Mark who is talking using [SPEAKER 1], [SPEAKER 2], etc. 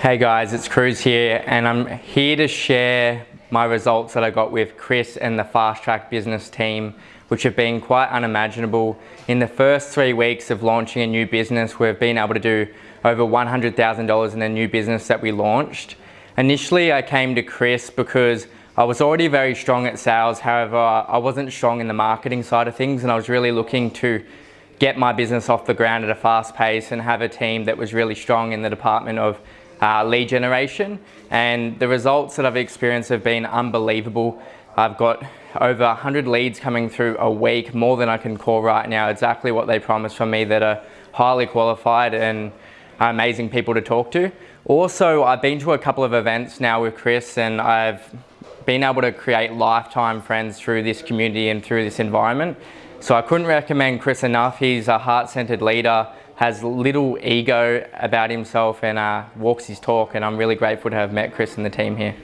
[SPEAKER 1] Hey guys, it's Cruz here and I'm here to share my results that I got with Chris and the Fast Track business team which have been quite unimaginable. In the first three weeks of launching a new business, we've been able to do over $100,000 in a new business that we launched. Initially, I came to Chris because I was already very strong at sales. However, I wasn't strong in the marketing side of things and I was really looking to get my business off the ground at a fast pace and have a team that was really strong in the department of uh, lead generation. And the results that I've experienced have been unbelievable. I've got over 100 leads coming through a week, more than I can call right now, exactly what they promised from me that are highly qualified and amazing people to talk to. Also, I've been to a couple of events now with Chris and I've been able to create lifetime friends through this community and through this environment. So I couldn't recommend Chris enough. He's a heart-centered leader, has little ego about himself and uh, walks his talk and I'm really grateful to have met Chris and the team here.